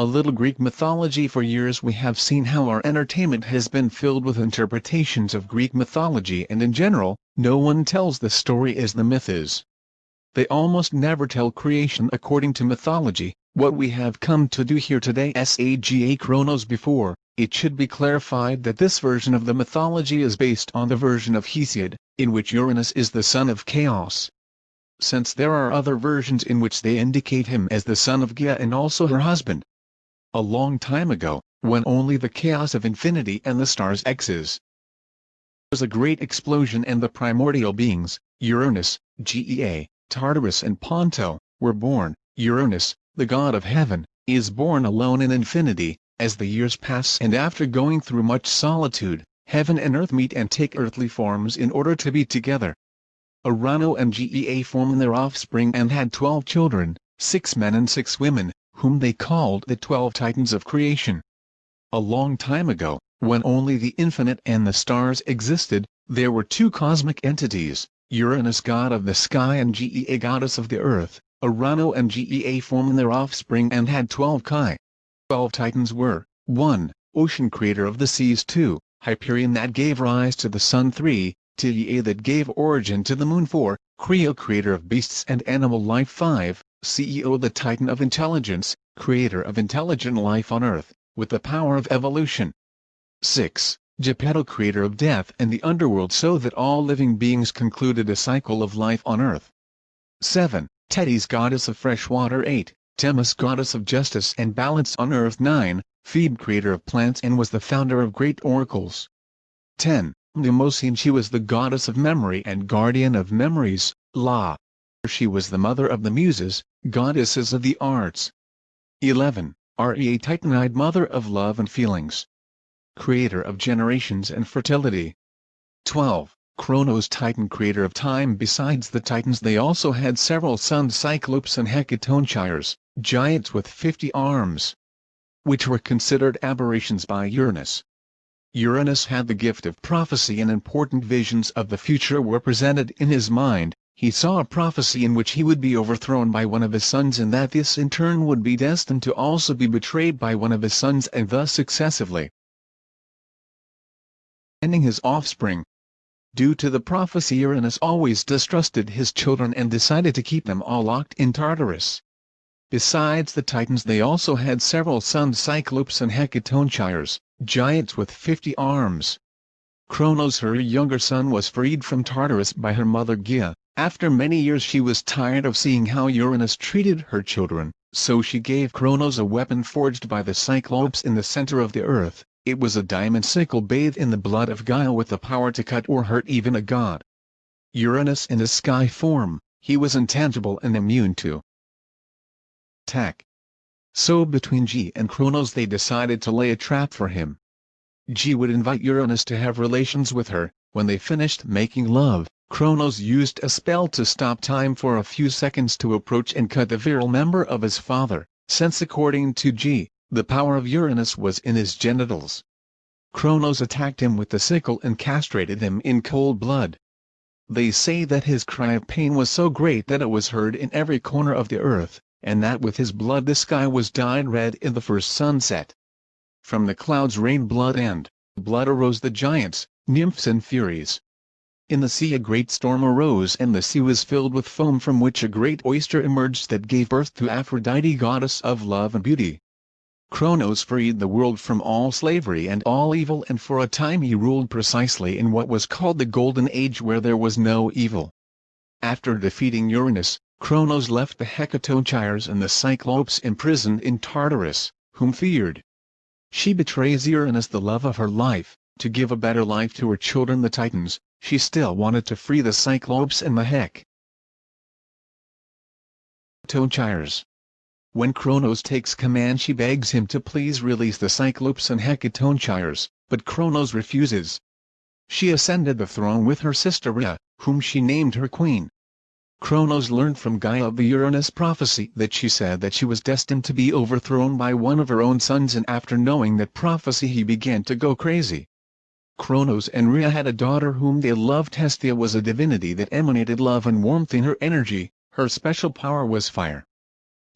A little Greek mythology For years we have seen how our entertainment has been filled with interpretations of Greek mythology and in general, no one tells the story as the myth is. They almost never tell creation according to mythology, what we have come to do here today Saga Chronos before, it should be clarified that this version of the mythology is based on the version of Hesiod, in which Uranus is the son of Chaos. Since there are other versions in which they indicate him as the son of Gaia and also her husband, a long time ago, when only the chaos of infinity and the stars X's was a great explosion and the primordial beings, Uranus, Gea, Tartarus and Ponto, were born, Uranus, the god of heaven, is born alone in infinity, as the years pass and after going through much solitude, heaven and earth meet and take earthly forms in order to be together. Urano and Gea formed their offspring and had twelve children, six men and six women, whom they called the Twelve Titans of Creation. A long time ago, when only the infinite and the stars existed, there were two cosmic entities, Uranus god of the sky and Gea goddess of the earth. Urano and Gea formed their offspring and had twelve Kai. Twelve Titans were, 1. Ocean creator of the seas 2. Hyperion that gave rise to the sun 3. Tia that gave origin to the moon 4. Creo creator of beasts and animal life 5. CEO the Titan of Intelligence, creator of intelligent life on Earth, with the power of evolution. 6. Geppetto creator of death and the underworld so that all living beings concluded a cycle of life on Earth. 7. Tethys goddess of fresh water 8. Themis goddess of justice and balance on Earth 9. Phoebe creator of plants and was the founder of great oracles. 10. Mnemosyne she was the goddess of memory and guardian of memories, La. She was the mother of the Muses, goddesses of the arts. 11. Rea Titanide mother of love and feelings. Creator of generations and fertility. 12. Kronos Titan creator of time Besides the Titans they also had several sons Cyclopes and Hecatonchires, giants with 50 arms, which were considered aberrations by Uranus. Uranus had the gift of prophecy and important visions of the future were presented in his mind, he saw a prophecy in which he would be overthrown by one of his sons and that this in turn would be destined to also be betrayed by one of his sons and thus successively ending his offspring. Due to the prophecy Uranus always distrusted his children and decided to keep them all locked in Tartarus. Besides the Titans they also had several sons Cyclopes and Hecatonchires, giants with 50 arms. Kronos her younger son was freed from Tartarus by her mother Gaia, after many years she was tired of seeing how Uranus treated her children, so she gave Kronos a weapon forged by the Cyclopes in the center of the earth, it was a diamond sickle bathed in the blood of Gaia with the power to cut or hurt even a god. Uranus in a sky form, he was intangible and immune to attack. So between G and Kronos they decided to lay a trap for him. G would invite Uranus to have relations with her, when they finished making love, Kronos used a spell to stop time for a few seconds to approach and cut the virile member of his father, since according to G, the power of Uranus was in his genitals. Kronos attacked him with the sickle and castrated him in cold blood. They say that his cry of pain was so great that it was heard in every corner of the earth, and that with his blood the sky was dyed red in the first sunset. From the clouds rained blood and blood arose the giants, nymphs and furies, in the sea a great storm arose and the sea was filled with foam from which a great oyster emerged that gave birth to Aphrodite goddess of love and beauty. Kronos freed the world from all slavery and all evil and for a time he ruled precisely in what was called the Golden Age where there was no evil. After defeating Uranus, Kronos left the Hecatonchires and the Cyclopes imprisoned in Tartarus, whom feared. She betrays Uranus the love of her life, to give a better life to her children the Titans, she still wanted to free the Cyclopes and the Heck. Tonchires. When Kronos takes command she begs him to please release the Cyclopes and Hecatonchires, but Kronos refuses. She ascended the throne with her sister Rhea, whom she named her queen. Kronos learned from Gaia of the Uranus prophecy that she said that she was destined to be overthrown by one of her own sons and after knowing that prophecy he began to go crazy. Kronos and Rhea had a daughter whom they loved Hestia was a divinity that emanated love and warmth in her energy, her special power was fire.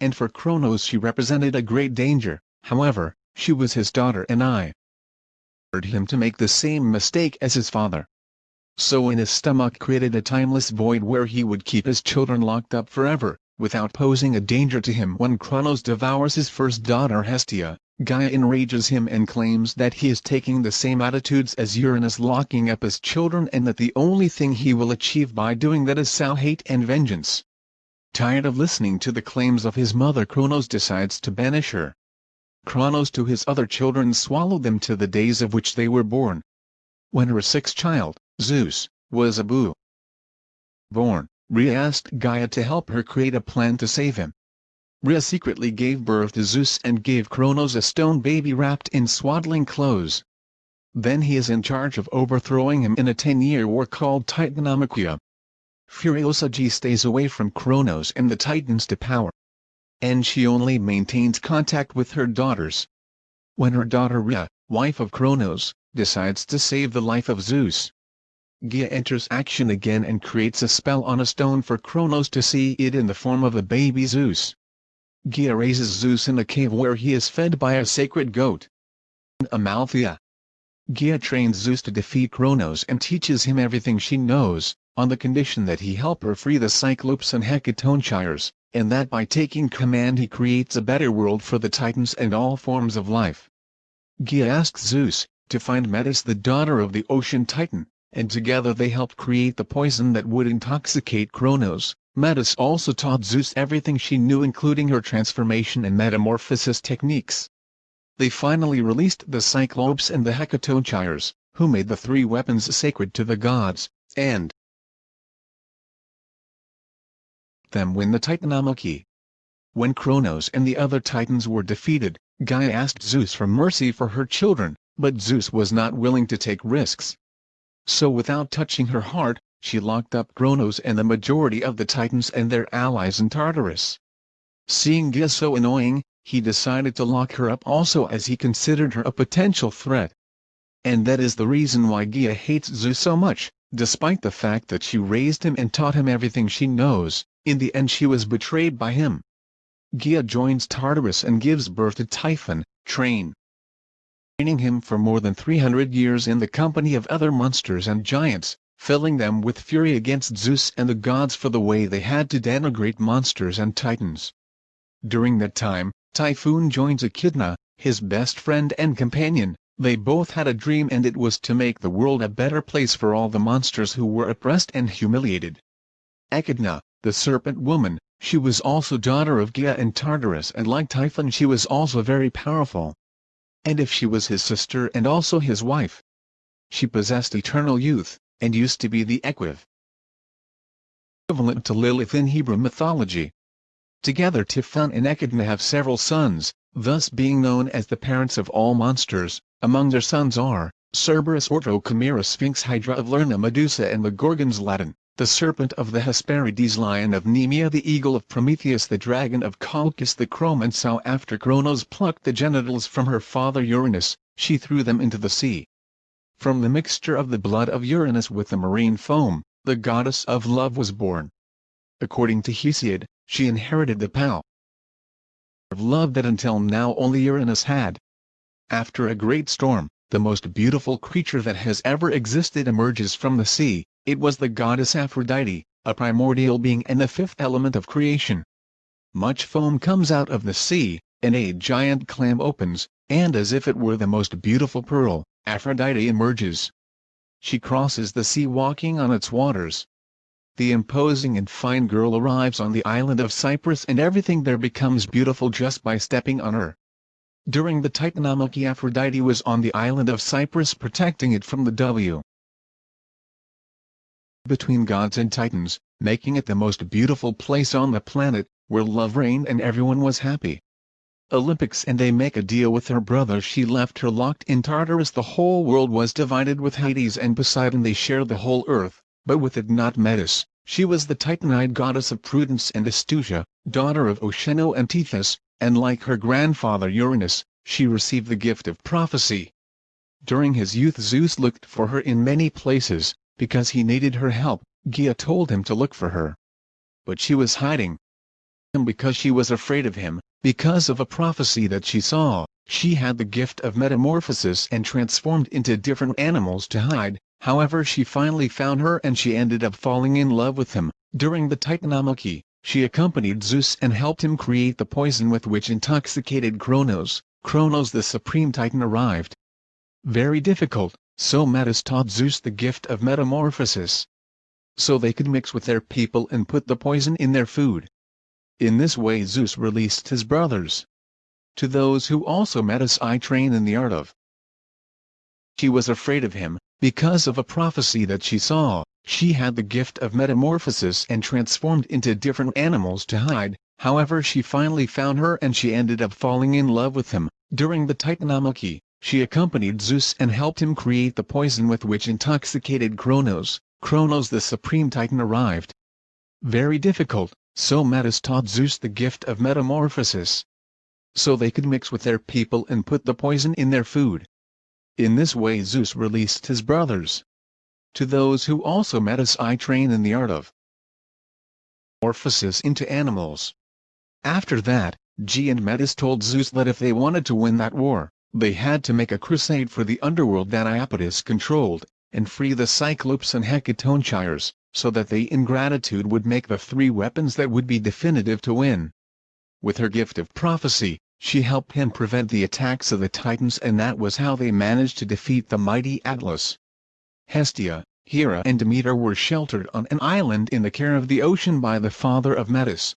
And for Kronos she represented a great danger, however, she was his daughter and I ordered him to make the same mistake as his father. So in his stomach created a timeless void where he would keep his children locked up forever, without posing a danger to him when Kronos devours his first daughter Hestia, Gaia enrages him and claims that he is taking the same attitudes as Uranus locking up his children and that the only thing he will achieve by doing that is sow hate and vengeance. Tired of listening to the claims of his mother Kronos decides to banish her. Kronos to his other children swallowed them to the days of which they were born. When her sixth child, Zeus, was Abu born, Rhea asked Gaia to help her create a plan to save him. Rhea secretly gave birth to Zeus and gave Kronos a stone baby wrapped in swaddling clothes. Then he is in charge of overthrowing him in a ten-year war called Titanomachia. Furiosa G stays away from Kronos and the Titans to power. And she only maintains contact with her daughters. When her daughter Rhea, wife of Kronos, decides to save the life of Zeus, Gaia enters action again and creates a spell on a stone for Kronos to see it in the form of a baby Zeus. Gia raises Zeus in a cave where he is fed by a sacred goat. Amalthea. Gia trains Zeus to defeat Kronos and teaches him everything she knows, on the condition that he help her free the Cyclopes and Hecatonchires, and that by taking command he creates a better world for the Titans and all forms of life. Gia asks Zeus, to find Metis the daughter of the ocean Titan, and together they helped create the poison that would intoxicate Kronos. Metis also taught Zeus everything she knew including her transformation and metamorphosis techniques. They finally released the Cyclopes and the Hecatonchires, who made the three weapons sacred to the gods, and them win the Titanomachy. When Kronos and the other Titans were defeated, Gaia asked Zeus for mercy for her children, but Zeus was not willing to take risks. So without touching her heart, she locked up Kronos and the majority of the Titans and their allies in Tartarus. Seeing Gaia so annoying, he decided to lock her up also as he considered her a potential threat. And that is the reason why Gaia hates Zeus so much, despite the fact that she raised him and taught him everything she knows, in the end she was betrayed by him. Gaia joins Tartarus and gives birth to Typhon, train training him for more than 300 years in the company of other monsters and giants, filling them with fury against Zeus and the gods for the way they had to denigrate monsters and titans. During that time, Typhon joins Echidna, his best friend and companion, they both had a dream and it was to make the world a better place for all the monsters who were oppressed and humiliated. Echidna, the serpent woman, she was also daughter of Gaia and Tartarus and like Typhon she was also very powerful and if she was his sister and also his wife. She possessed eternal youth, and used to be the equiv equivalent to Lilith in Hebrew mythology. Together Typhon and Echidna have several sons, thus being known as the parents of all monsters. Among their sons are, Cerberus Orto Chimera Sphinx Hydra of Lerna Medusa and the Gorgons Ladon the serpent of the Hesperides lion of Nemea the eagle of Prometheus the dragon of Colchis the so after Cronos plucked the genitals from her father Uranus, she threw them into the sea. From the mixture of the blood of Uranus with the marine foam, the goddess of love was born. According to Hesiod, she inherited the power of love that until now only Uranus had. After a great storm, the most beautiful creature that has ever existed emerges from the sea, it was the goddess Aphrodite, a primordial being and the fifth element of creation. Much foam comes out of the sea, and a giant clam opens, and as if it were the most beautiful pearl, Aphrodite emerges. She crosses the sea walking on its waters. The imposing and fine girl arrives on the island of Cyprus and everything there becomes beautiful just by stepping on her. During the Titanomachy Aphrodite was on the island of Cyprus protecting it from the W between gods and titans, making it the most beautiful place on the planet, where love reigned and everyone was happy. Olympics and they make a deal with her brother she left her locked in Tartarus the whole world was divided with Hades and Poseidon they shared the whole earth, but with it not Metis, she was the Titanide goddess of prudence and astutia, daughter of Oceano and Tethys, and like her grandfather Uranus, she received the gift of prophecy. During his youth Zeus looked for her in many places, because he needed her help, Gia told him to look for her. But she was hiding him because she was afraid of him, because of a prophecy that she saw, she had the gift of metamorphosis and transformed into different animals to hide, however she finally found her and she ended up falling in love with him. During the Titanomachy, she accompanied Zeus and helped him create the poison with which intoxicated Kronos, Kronos the supreme titan arrived. Very difficult, so Metis taught Zeus the gift of metamorphosis. So they could mix with their people and put the poison in their food. In this way Zeus released his brothers. To those who also Metis I train in the art of. She was afraid of him, because of a prophecy that she saw, she had the gift of metamorphosis and transformed into different animals to hide, however she finally found her and she ended up falling in love with him. During the Titanomachy, she accompanied Zeus and helped him create the poison with which intoxicated Kronos, Kronos the supreme titan arrived. Very difficult, so Metis taught Zeus the gift of metamorphosis. So they could mix with their people and put the poison in their food. In this way Zeus released his brothers. To those who also Metis I train in the art of metamorphosis into animals. After that, G and Metis told Zeus that if they wanted to win that war, they had to make a crusade for the underworld that Iapetus controlled, and free the Cyclopes and Hecatonchires, so that they in gratitude would make the three weapons that would be definitive to win. With her gift of prophecy, she helped him prevent the attacks of the Titans and that was how they managed to defeat the mighty Atlas. Hestia, Hera and Demeter were sheltered on an island in the care of the ocean by the father of Metis.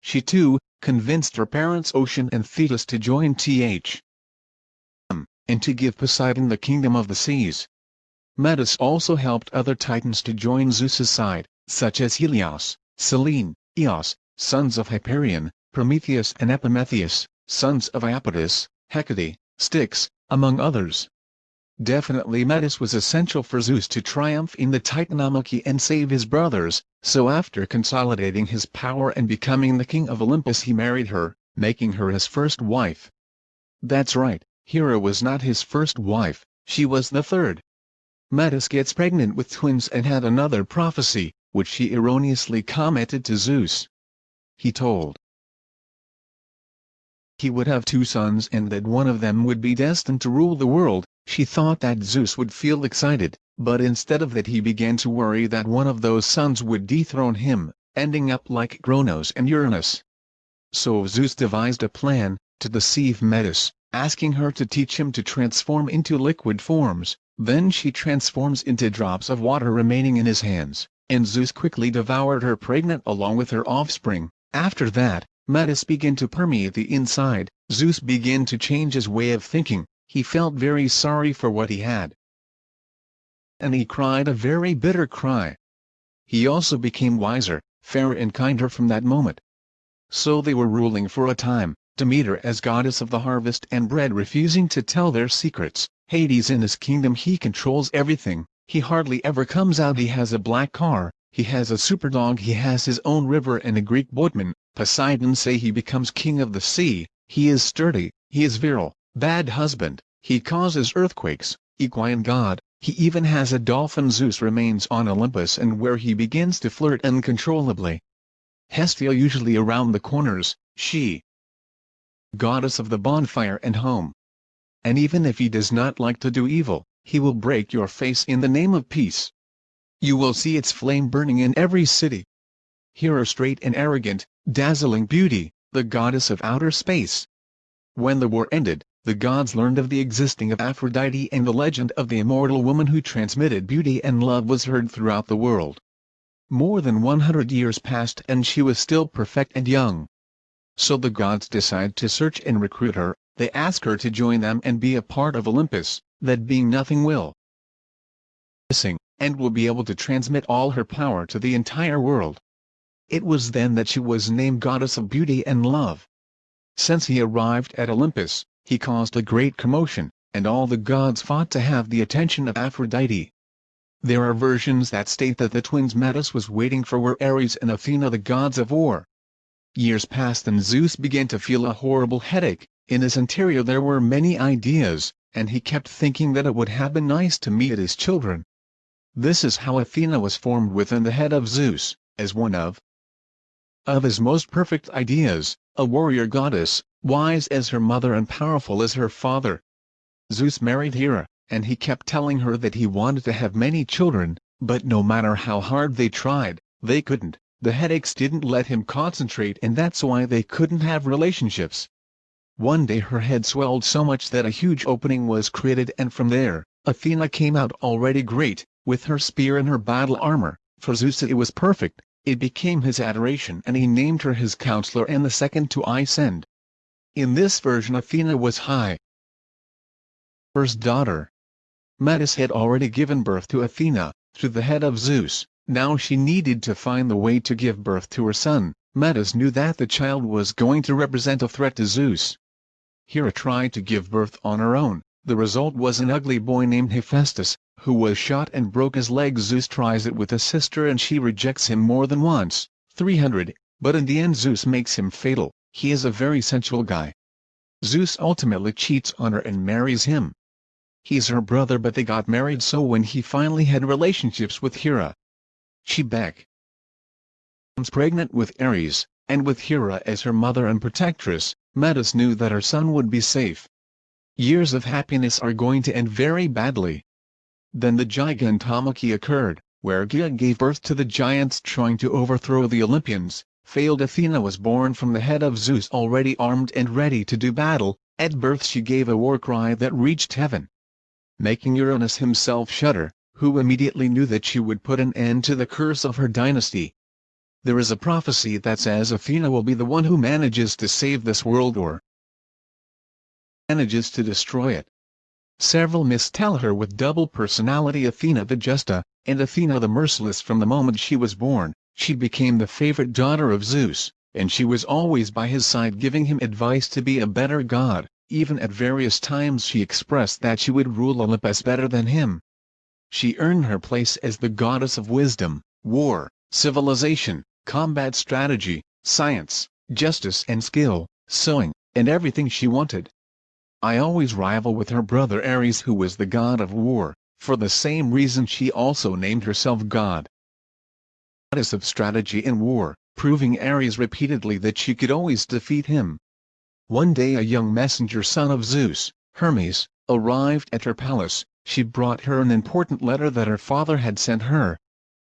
She too, convinced her parents Ocean and Thetis to join Th. And to give Poseidon the kingdom of the seas. Metis also helped other titans to join Zeus's side, such as Helios, Selene, Eos, sons of Hyperion, Prometheus and Epimetheus, sons of Iapetus, Hecate, Styx, among others. Definitely Metis was essential for Zeus to triumph in the Titanomachy and save his brothers, so after consolidating his power and becoming the king of Olympus he married her, making her his first wife. That's right, Hera was not his first wife, she was the third. Metis gets pregnant with twins and had another prophecy, which she erroneously commented to Zeus. He told he would have two sons and that one of them would be destined to rule the world, she thought that Zeus would feel excited, but instead of that he began to worry that one of those sons would dethrone him, ending up like Kronos and Uranus. So Zeus devised a plan, to deceive Metis, asking her to teach him to transform into liquid forms, then she transforms into drops of water remaining in his hands, and Zeus quickly devoured her pregnant along with her offspring. After that, Metis began to permeate the inside, Zeus began to change his way of thinking, he felt very sorry for what he had. And he cried a very bitter cry. He also became wiser, fairer and kinder from that moment. So they were ruling for a time, Demeter as goddess of the harvest and bread refusing to tell their secrets, Hades in his kingdom he controls everything, he hardly ever comes out. He has a black car, he has a superdog. He has his own river and a Greek boatman, Poseidon say he becomes king of the sea, he is sturdy, he is virile, bad husband, he causes earthquakes, equine god, he even has a dolphin. Zeus remains on Olympus and where he begins to flirt uncontrollably. Hestia usually around the corners, she goddess of the bonfire and home. And even if he does not like to do evil, he will break your face in the name of peace. You will see its flame burning in every city. Hera straight and arrogant, dazzling beauty, the goddess of outer space. When the war ended, the gods learned of the existing of Aphrodite and the legend of the immortal woman who transmitted beauty and love was heard throughout the world. More than 100 years passed and she was still perfect and young. So the gods decide to search and recruit her, they ask her to join them and be a part of Olympus, that being nothing will and will be able to transmit all her power to the entire world. It was then that she was named Goddess of Beauty and Love. Since he arrived at Olympus, he caused a great commotion, and all the gods fought to have the attention of Aphrodite. There are versions that state that the twins Metis was waiting for were Ares and Athena the gods of war. Years passed and Zeus began to feel a horrible headache, in his interior there were many ideas, and he kept thinking that it would have been nice to meet his children. This is how Athena was formed within the head of Zeus, as one of of his most perfect ideas, a warrior goddess, wise as her mother and powerful as her father. Zeus married Hera, and he kept telling her that he wanted to have many children, but no matter how hard they tried, they couldn't. The headaches didn't let him concentrate and that's why they couldn't have relationships. One day her head swelled so much that a huge opening was created and from there, Athena came out already great, with her spear and her battle armor. For Zeus it was perfect, it became his adoration and he named her his counselor and the second to ascend. In this version Athena was high. First daughter. Metis had already given birth to Athena, through the head of Zeus, now she needed to find the way to give birth to her son. Metis knew that the child was going to represent a threat to Zeus. Hera tried to give birth on her own, the result was an ugly boy named Hephaestus, who was shot and broke his leg Zeus tries it with a sister and she rejects him more than once, 300, but in the end Zeus makes him fatal, he is a very sensual guy. Zeus ultimately cheats on her and marries him. He's her brother but they got married so when he finally had relationships with Hera, she becomes pregnant with Ares, and with Hera as her mother and protectress, Metis knew that her son would be safe. Years of happiness are going to end very badly. Then the Gigantomachy occurred, where Gaia gave birth to the giants trying to overthrow the Olympians. Failed Athena was born from the head of Zeus already armed and ready to do battle, at birth she gave a war cry that reached heaven. Making Uranus himself shudder, who immediately knew that she would put an end to the curse of her dynasty. There is a prophecy that says Athena will be the one who manages to save this world or manages to destroy it. Several myths tell her with double personality Athena the Justa, and Athena the Merciless from the moment she was born, she became the favorite daughter of Zeus, and she was always by his side giving him advice to be a better god, even at various times she expressed that she would rule Olympus better than him. She earned her place as the goddess of wisdom, war, civilization, combat strategy, science, justice and skill, sewing, and everything she wanted. I always rival with her brother Ares who was the god of war, for the same reason she also named herself god. Goddess of strategy and war, proving Ares repeatedly that she could always defeat him. One day a young messenger son of Zeus, Hermes, arrived at her palace, she brought her an important letter that her father had sent her.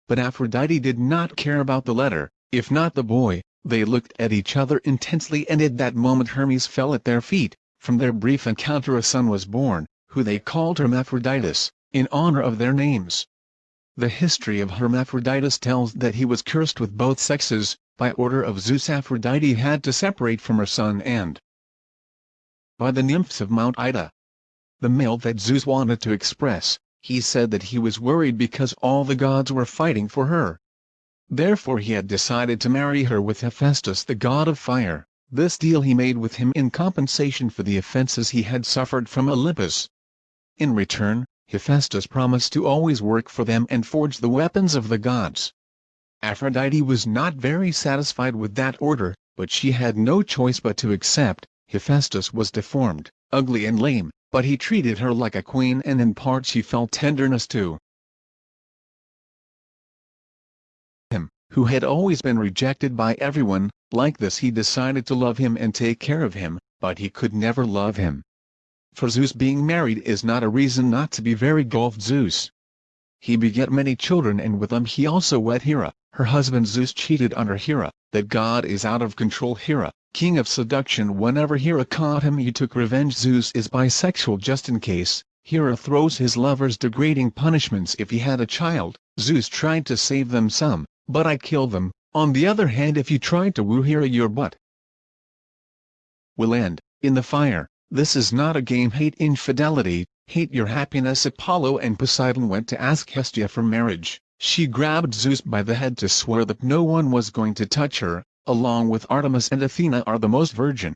But Aphrodite did not care about the letter, if not the boy, they looked at each other intensely and at that moment Hermes fell at their feet. From their brief encounter a son was born, who they called Hermaphroditus, in honor of their names. The history of Hermaphroditus tells that he was cursed with both sexes, by order of Zeus Aphrodite had to separate from her son and by the nymphs of Mount Ida. The male that Zeus wanted to express, he said that he was worried because all the gods were fighting for her. Therefore he had decided to marry her with Hephaestus the god of fire. This deal he made with him in compensation for the offenses he had suffered from Olympus. In return, Hephaestus promised to always work for them and forge the weapons of the gods. Aphrodite was not very satisfied with that order, but she had no choice but to accept. Hephaestus was deformed, ugly and lame, but he treated her like a queen and in part she felt tenderness too. Him, who had always been rejected by everyone, like this he decided to love him and take care of him, but he could never love him. For Zeus being married is not a reason not to be very golfed Zeus. He beget many children and with them he also wed Hera, her husband Zeus cheated on her Hera, that God is out of control Hera, king of seduction whenever Hera caught him he took revenge. Zeus is bisexual just in case, Hera throws his lovers degrading punishments. If he had a child, Zeus tried to save them some, but I kill them, on the other hand if you try to woo Hera your butt will end, in the fire. This is not a game. Hate infidelity, hate your happiness. Apollo and Poseidon went to ask Hestia for marriage. She grabbed Zeus by the head to swear that no one was going to touch her, along with Artemis and Athena are the most virgin.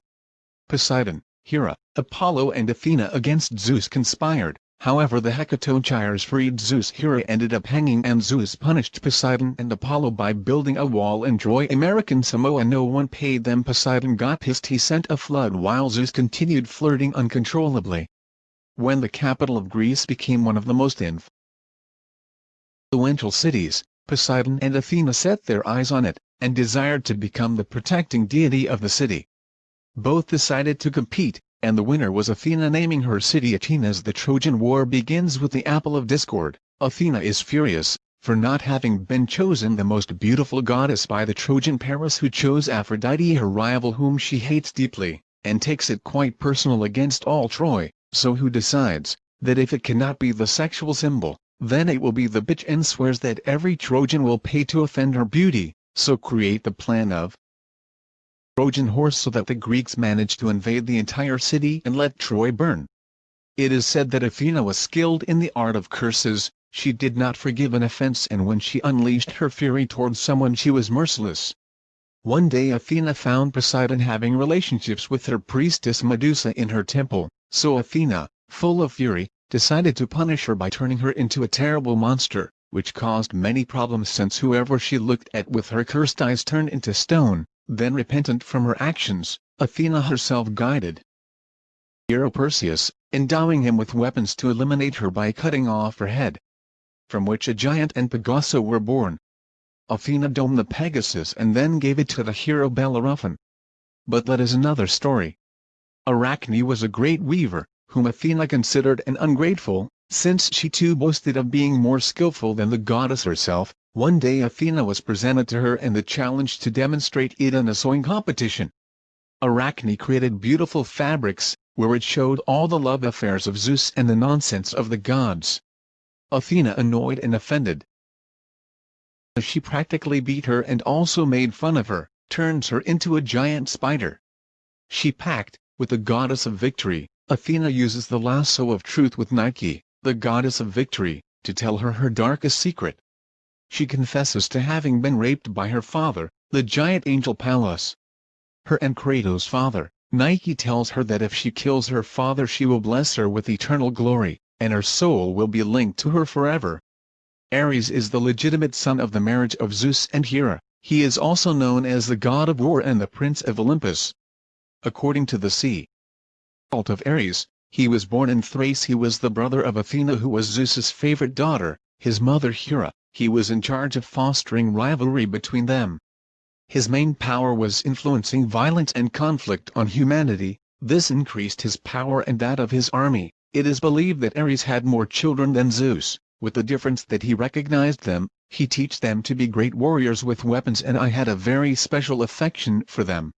Poseidon, Hera, Apollo and Athena against Zeus conspired, However the Hecatogyres freed Zeus Hera ended up hanging and Zeus punished Poseidon and Apollo by building a wall in Troy American Samoa no one paid them Poseidon got pissed he sent a flood while Zeus continued flirting uncontrollably. When the capital of Greece became one of the most influential cities, Poseidon and Athena set their eyes on it, and desired to become the protecting deity of the city. Both decided to compete, and the winner was Athena naming her city Athena the Trojan War begins with the Apple of Discord. Athena is furious, for not having been chosen the most beautiful goddess by the Trojan Paris who chose Aphrodite her rival whom she hates deeply, and takes it quite personal against all Troy, so who decides, that if it cannot be the sexual symbol, then it will be the bitch and swears that every Trojan will pay to offend her beauty, so create the plan of Trojan horse so that the Greeks manage to invade the entire city and let Troy burn. It is said that Athena was skilled in the art of curses, she did not forgive an offense and when she unleashed her fury towards someone she was merciless. One day Athena found Poseidon having relationships with her priestess Medusa in her temple, so Athena, full of fury, decided to punish her by turning her into a terrible monster, which caused many problems since whoever she looked at with her cursed eyes turned into stone. Then repentant from her actions, Athena herself guided hero Perseus, endowing him with weapons to eliminate her by cutting off her head. From which a giant and Pegaso were born. Athena domed the Pegasus and then gave it to the hero Bellerophon. But that is another story. Arachne was a great weaver, whom Athena considered an ungrateful, since she too boasted of being more skillful than the goddess herself, one day Athena was presented to her and the challenge to demonstrate it in a sewing competition. Arachne created beautiful fabrics, where it showed all the love affairs of Zeus and the nonsense of the gods. Athena annoyed and offended. She practically beat her and also made fun of her, turns her into a giant spider. She packed, with the goddess of victory, Athena uses the lasso of truth with Nike, the goddess of victory, to tell her her darkest secret she confesses to having been raped by her father, the giant angel Pallas. Her and Kratos' father, Nike tells her that if she kills her father she will bless her with eternal glory, and her soul will be linked to her forever. Ares is the legitimate son of the marriage of Zeus and Hera, he is also known as the god of war and the prince of Olympus. According to the sea of Ares, he was born in Thrace he was the brother of Athena who was Zeus's favorite daughter, his mother Hera, he was in charge of fostering rivalry between them. His main power was influencing violence and conflict on humanity, this increased his power and that of his army. It is believed that Ares had more children than Zeus, with the difference that he recognized them, he teach them to be great warriors with weapons and I had a very special affection for them.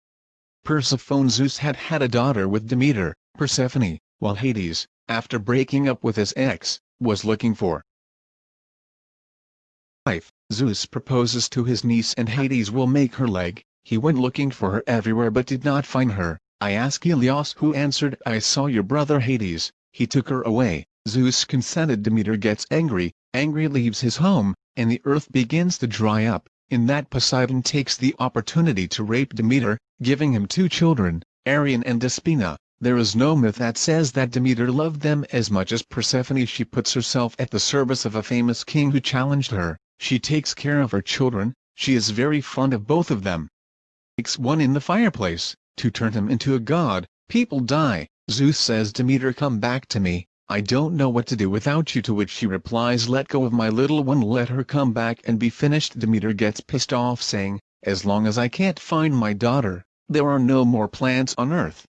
Persephone Zeus had had a daughter with Demeter, Persephone, while Hades, after breaking up with his ex, was looking for wife, Zeus proposes to his niece and Hades will make her leg, he went looking for her everywhere but did not find her, I asked Helios who answered I saw your brother Hades, he took her away, Zeus consented. Demeter gets angry, angry leaves his home, and the earth begins to dry up, in that Poseidon takes the opportunity to rape Demeter, giving him two children, Arion and Despina. There is no myth that says that Demeter loved them as much as Persephone. She puts herself at the service of a famous king who challenged her, she takes care of her children, she is very fond of both of them. Makes one in the fireplace, to turn him into a god, people die, Zeus says Demeter come back to me, I don't know what to do without you to which she replies let go of my little one let her come back and be finished Demeter gets pissed off saying, as long as I can't find my daughter, there are no more plants on earth.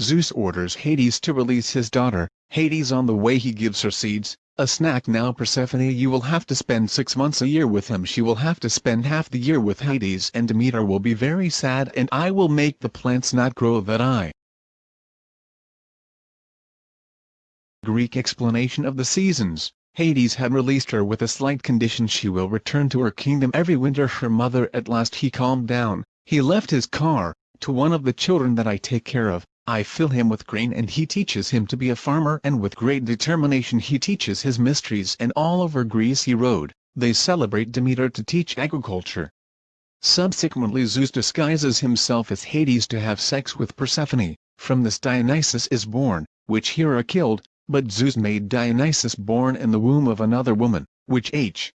Zeus orders Hades to release his daughter, Hades on the way he gives her seeds, a snack now Persephone you will have to spend six months a year with him she will have to spend half the year with Hades and Demeter will be very sad and I will make the plants not grow that I. Greek explanation of the seasons. Hades had released her with a slight condition. She will return to her kingdom every winter. Her mother at last he calmed down, he left his car, to one of the children that I take care of, I fill him with grain and he teaches him to be a farmer. And with great determination he teaches his mysteries and all over Greece he rode, they celebrate Demeter to teach agriculture. Subsequently Zeus disguises himself as Hades to have sex with Persephone, from this Dionysus is born, which Hera killed, but Zeus made Dionysus born in the womb of another woman, which H.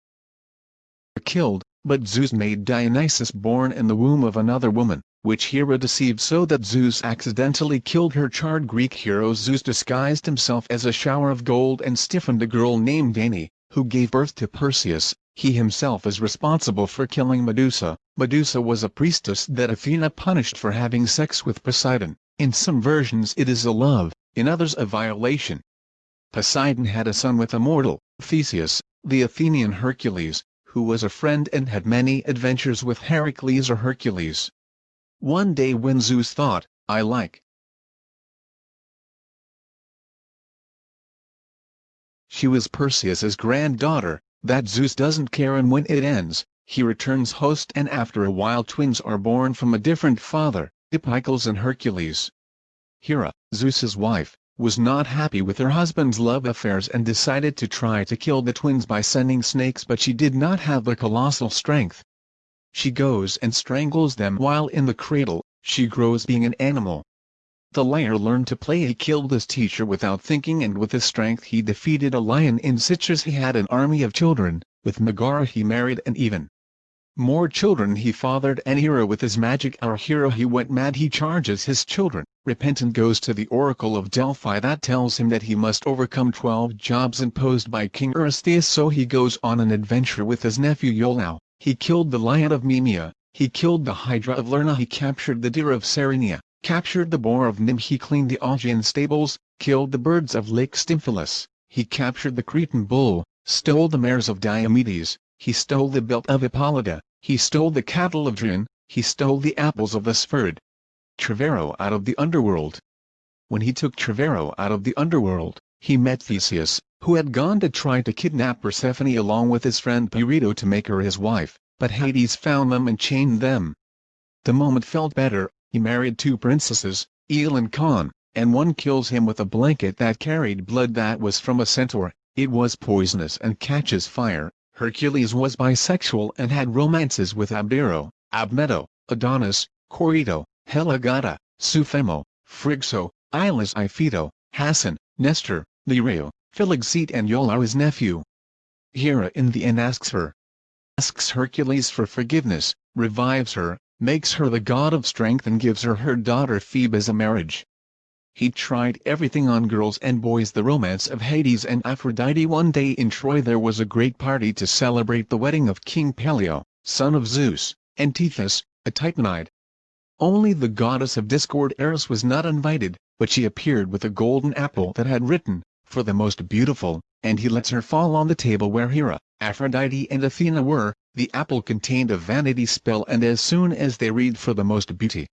killed, but Zeus made Dionysus born in the womb of another woman, which Hera deceived so that Zeus accidentally killed her charred Greek hero Zeus disguised himself as a shower of gold and stiffened a girl named Danae, who gave birth to Perseus, he himself is responsible for killing Medusa. Medusa was a priestess that Athena punished for having sex with Poseidon. In some versions it is a love, in others a violation. Poseidon had a son with a mortal, Theseus, the Athenian Hercules, who was a friend and had many adventures with Heracles or Hercules. One day when Zeus thought, I like she was Perseus's granddaughter, that Zeus doesn't care and when it ends, he returns host and after a while twins are born from a different father, Epicles and Hercules. Hera, Zeus's wife, was not happy with her husband's love affairs and decided to try to kill the twins by sending snakes but she did not have the colossal strength. She goes and strangles them while in the cradle, she grows being an animal. The liar learned to play he killed his teacher without thinking and with his strength he defeated a lion in Citrus he had an army of children, with Megara he married and even more children he fathered and hero with his magic our hero he went mad he charges his children, repentant goes to the oracle of Delphi that tells him that he must overcome 12 jobs imposed by King Eurystheus so he goes on an adventure with his nephew Iolao, he killed the lion of Nemea, he killed the hydra of Lerna he captured the deer of Cerynea, captured the boar of Nim he cleaned the Augean stables, killed the birds of Lake Stymphalus, he captured the Cretan bull, stole the mares of Diomedes, he stole the belt of Hippolyta, he stole the cattle of Drin, he stole the apples of the Spherd. Trevero out of the underworld. When he took Trevero out of the underworld, he met Theseus, who had gone to try to kidnap Persephone along with his friend Pirito to make her his wife, but Hades found them and chained them. The moment felt better, he married two princesses, Eel and Con, and one kills him with a blanket that carried blood that was from a centaur, it was poisonous and catches fire, Hercules was bisexual and had romances with Abdero, Abmeto, Adonis, Corito, Helagata, Sufemo, Phrixo, Ilas Ipheto, Hassan, Nestor, Lereo, Philoctete and Iolaus his nephew. Hera in the end asks her, asks Hercules for forgiveness, revives her, makes her the god of strength and gives her her daughter Phoebe as a marriage. He tried everything on girls and boys the romance of Hades and Aphrodite One day in Troy there was a great party to celebrate the wedding of King Peleo, son of Zeus, and Tethys, a Titanide. Only the goddess of discord Eris was not invited, but she appeared with a golden apple that had written, for the most beautiful, and he lets her fall on the table where Hera, Aphrodite and Athena were, the apple contained a vanity spell and as soon as they read for the most beauty,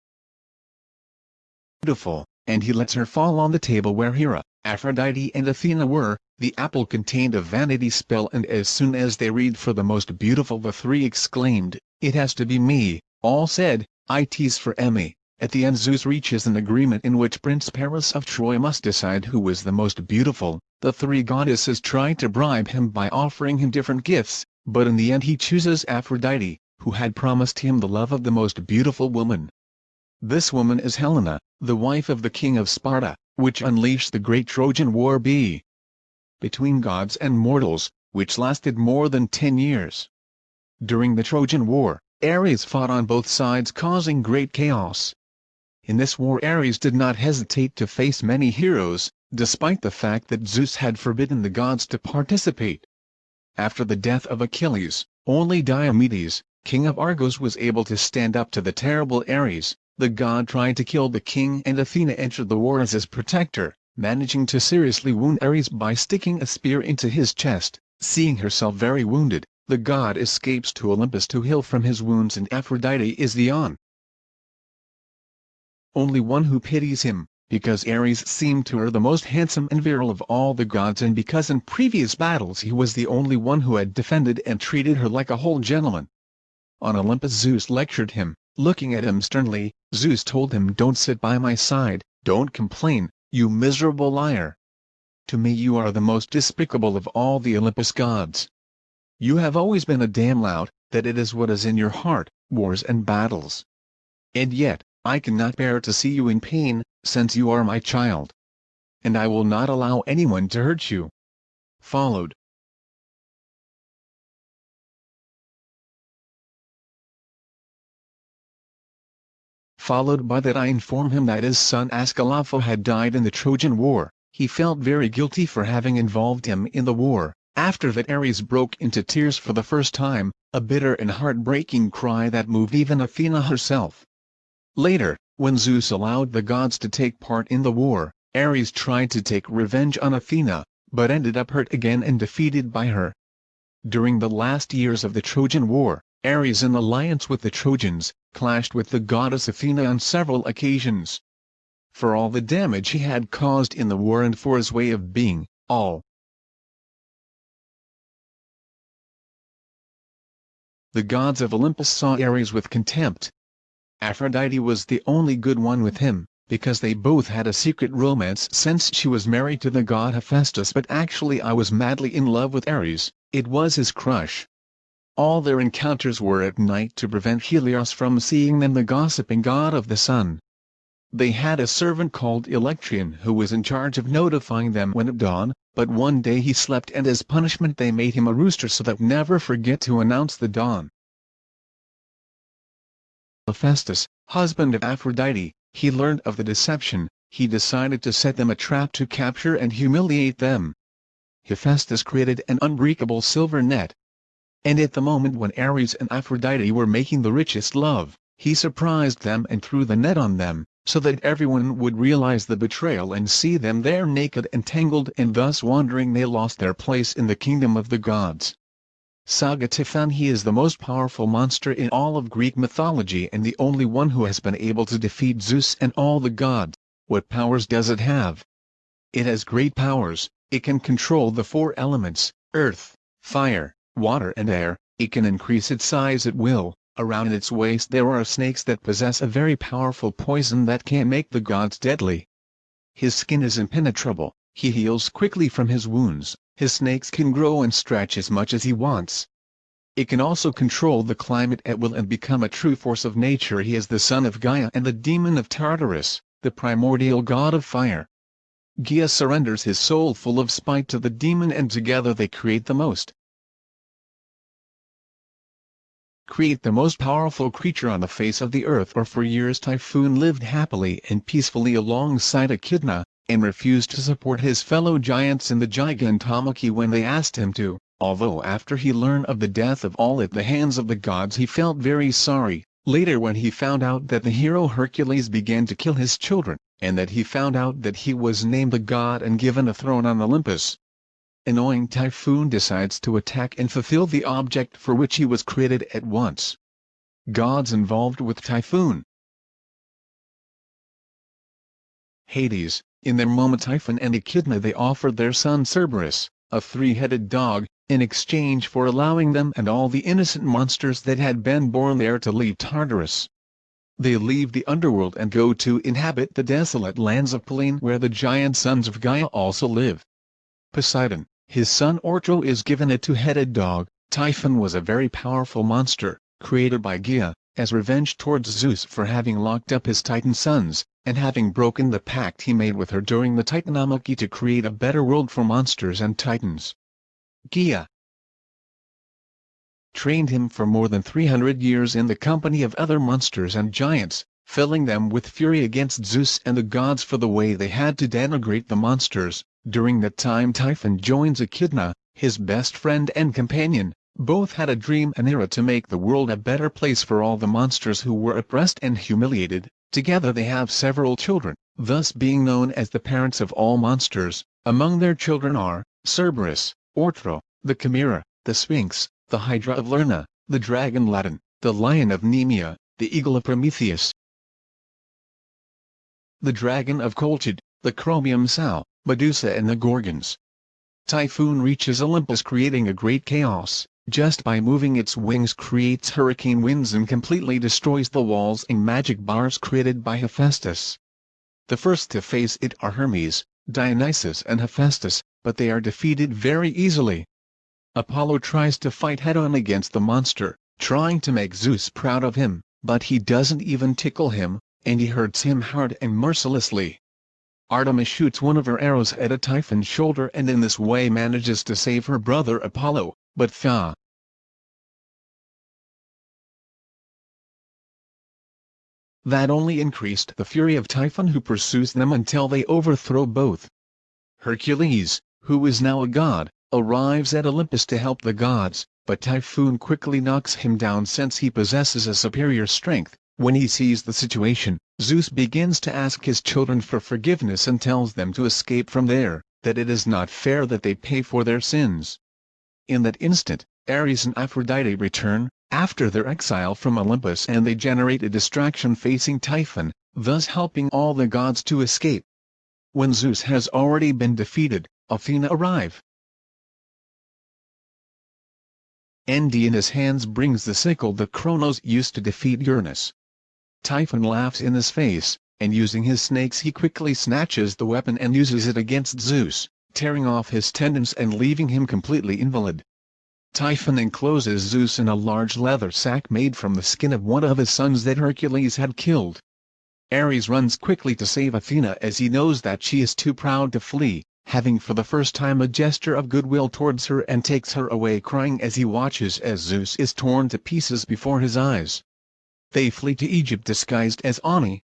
beautiful, and he lets her fall on the table where Hera, Aphrodite and Athena were, the apple contained a vanity spell and as soon as they read for the most beautiful the three exclaimed, it has to be me, all said, I tease for Emmy. At the end Zeus reaches an agreement in which Prince Paris of Troy must decide who was the most beautiful, the three goddesses try to bribe him by offering him different gifts, but in the end he chooses Aphrodite, who had promised him the love of the most beautiful woman. This woman is Helena, the wife of the king of Sparta, which unleashed the great Trojan War b. between gods and mortals, which lasted more than ten years. During the Trojan War, Ares fought on both sides causing great chaos. In this war Ares did not hesitate to face many heroes, despite the fact that Zeus had forbidden the gods to participate. After the death of Achilles, only Diomedes, king of Argos was able to stand up to the terrible Ares, the god tried to kill the king and Athena entered the war as his protector, managing to seriously wound Ares by sticking a spear into his chest. Seeing herself very wounded, the god escapes to Olympus to heal from his wounds and Aphrodite is the on only one who pities him, because Ares seemed to her the most handsome and virile of all the gods and because in previous battles he was the only one who had defended and treated her like a whole gentleman. On Olympus Zeus lectured him, Looking at him sternly, Zeus told him don't sit by my side, don't complain, you miserable liar. To me you are the most despicable of all the Olympus gods. You have always been a damn lout, that it is what is in your heart, wars and battles. And yet, I cannot bear to see you in pain, since you are my child. And I will not allow anyone to hurt you. Followed, followed by that I inform him that his son Ascalapho had died in the Trojan War, he felt very guilty for having involved him in the war, After that Ares broke into tears for the first time, a bitter and heartbreaking cry that moved even Athena herself. Later, when Zeus allowed the gods to take part in the war, Ares tried to take revenge on Athena, but ended up hurt again and defeated by her. During the last years of the Trojan War, Ares in alliance with the Trojans, clashed with the goddess Athena on several occasions. For all the damage he had caused in the war and for his way of being, all the gods of Olympus saw Ares with contempt. Aphrodite was the only good one with him, because they both had a secret romance since she was married to the god Hephaestus but actually I was madly in love with Ares, it was his crush. All their encounters were at night to prevent Helios from seeing them the gossiping god of the sun. They had a servant called Alectryon who was in charge of notifying them when at dawn, but one day he slept and as punishment they made him a rooster so that never forget to announce the dawn. Hephaestus, husband of Aphrodite, he learned of the deception, he decided to set them a trap to capture and humiliate them. Hephaestus created an unbreakable silver net. And at the moment when Ares and Aphrodite were making the richest love, he surprised them and threw the net on them, so that everyone would realize the betrayal and see them there naked and tangled and thus wandering they lost their place in the kingdom of the gods. Saga Typhon He is the most powerful monster in all of Greek mythology and the only one who has been able to defeat Zeus and all the gods. What powers does it have? It has great powers, it can control the four elements, earth, fire, water and air, it can increase its size at will, Around its waist there are snakes that possess a very powerful poison that can make the gods deadly. His skin is impenetrable, he heals quickly from his wounds, his snakes can grow and stretch as much as he wants. It can also control the climate at will and become a true force of nature he is the son of Gaia and the demon of Tartarus, the primordial god of fire. Gaia surrenders his soul full of spite to the demon and together they create the most create the most powerful creature on the face of the earth or for years Typhoon lived happily and peacefully alongside Echidna, and refused to support his fellow giants in the Gigantomachy when they asked him to, although after he learned of the death of all at the hands of the gods he felt very sorry, later when he found out that the hero Hercules began to kill his children, and that he found out that he was named a god and given a throne on Olympus, annoying Typhoon decides to attack and fulfill the object for which he was created at once. Gods involved with Typhoon Hades, in their moment Typhon and Echidna they offered their son Cerberus, a three-headed dog, in exchange for allowing them and all the innocent monsters that had been born there to leave Tartarus. They leave the underworld and go to inhabit the desolate lands of Pallene where the giant sons of Gaia also live. Poseidon, his son Ortro is given a two-headed dog. Typhon was a very powerful monster, created by Gaia, as revenge towards Zeus for having locked up his Titan sons, and having broken the pact he made with her during the Titanomachy to create a better world for monsters and titans. Gaia trained him for more than 300 years in the company of other monsters and giants, filling them with fury against Zeus and the gods for the way they had to denigrate the monsters, during that time Typhon joins Echidna, his best friend and companion, both had a dream and era to make the world a better place for all the monsters who were oppressed and humiliated, together they have several children, thus being known as the parents of all monsters, among their children are, Cerberus, Ortro, the Chimera, the Sphinx, the Hydra of Lerna, the Dragon Ladon, the Lion of Nemea, the Eagle of Prometheus, the Dragon of Colchid, the Chromium Sow, Medusa and the Gorgons. Typhoon reaches Olympus creating a great chaos, just by moving its wings creates hurricane winds and completely destroys the walls and magic bars created by Hephaestus. The first to face it are Hermes, Dionysus and Hephaestus, but they are defeated very easily. Apollo tries to fight head-on against the monster, trying to make Zeus proud of him, but he doesn't even tickle him, and he hurts him hard and mercilessly. Artemis shoots one of her arrows at a Typhon's shoulder and in this way manages to save her brother Apollo, but Tha. That only increased the fury of Typhon who pursues them until they overthrow both. Hercules, who is now a god, arrives at Olympus to help the gods, but Typhoon quickly knocks him down since he possesses a superior strength. When he sees the situation, Zeus begins to ask his children for forgiveness and tells them to escape from there, that it is not fair that they pay for their sins. In that instant, Ares and Aphrodite return, after their exile from Olympus and they generate a distraction facing Typhon, thus helping all the gods to escape. When Zeus has already been defeated, Athena arrive. Endy in his hands brings the sickle that Kronos used to defeat Uranus. Typhon laughs in his face, and using his snakes he quickly snatches the weapon and uses it against Zeus, tearing off his tendons and leaving him completely invalid. Typhon encloses Zeus in a large leather sack made from the skin of one of his sons that Hercules had killed. Ares runs quickly to save Athena as he knows that she is too proud to flee, having for the first time a gesture of goodwill towards her and takes her away crying as he watches as Zeus is torn to pieces before his eyes. They flee to Egypt disguised as Ani.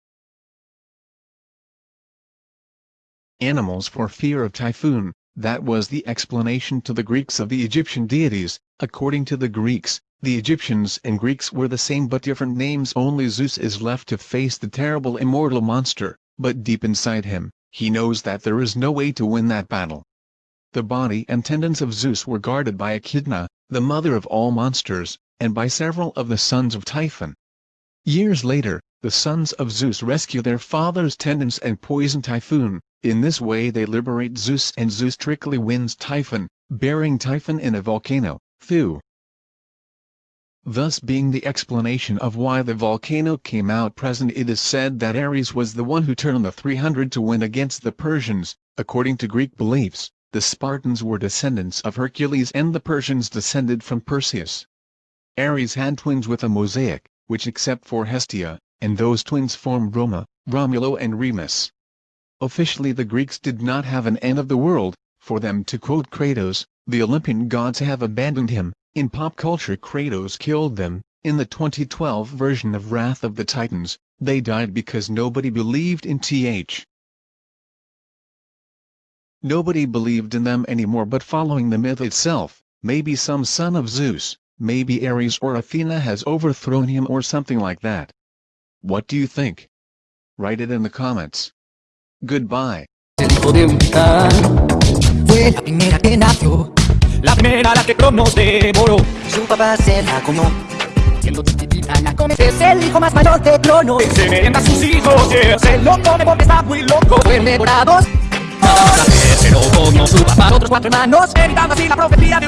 Animals for fear of typhoon, that was the explanation to the Greeks of the Egyptian deities. According to the Greeks, the Egyptians and Greeks were the same but different names only Zeus is left to face the terrible immortal monster, but deep inside him, he knows that there is no way to win that battle. The body and tendons of Zeus were guarded by Echidna, the mother of all monsters, and by several of the sons of Typhon. Years later, the sons of Zeus rescue their father's tendons and poison Typhoon, in this way they liberate Zeus and Zeus trickily wins Typhon, burying Typhon in a volcano, Thu. Thus being the explanation of why the volcano came out present it is said that Ares was the one who turned the 300 to win against the Persians, according to Greek beliefs, the Spartans were descendants of Hercules and the Persians descended from Perseus. Ares had twins with a mosaic, which except for Hestia, and those twins formed Roma, Romulo and Remus. Officially the Greeks did not have an end of the world, for them to quote Kratos, the Olympian gods have abandoned him, in pop culture Kratos killed them, in the 2012 version of Wrath of the Titans, they died because nobody believed in TH. Nobody believed in them anymore but following the myth itself, maybe some son of Zeus, maybe Ares or Athena has overthrown him or something like that. What do you think? Write it in the comments. Goodbye. La primera la que Cronos devoró. Su papá se la comió. Siendo. Es el hijo más mayor de Cronos. Se merenda a sus hijos, yeah. se lo come porque está muy loco. Su papá, otros cuatro hermanos, evitando así la profecía de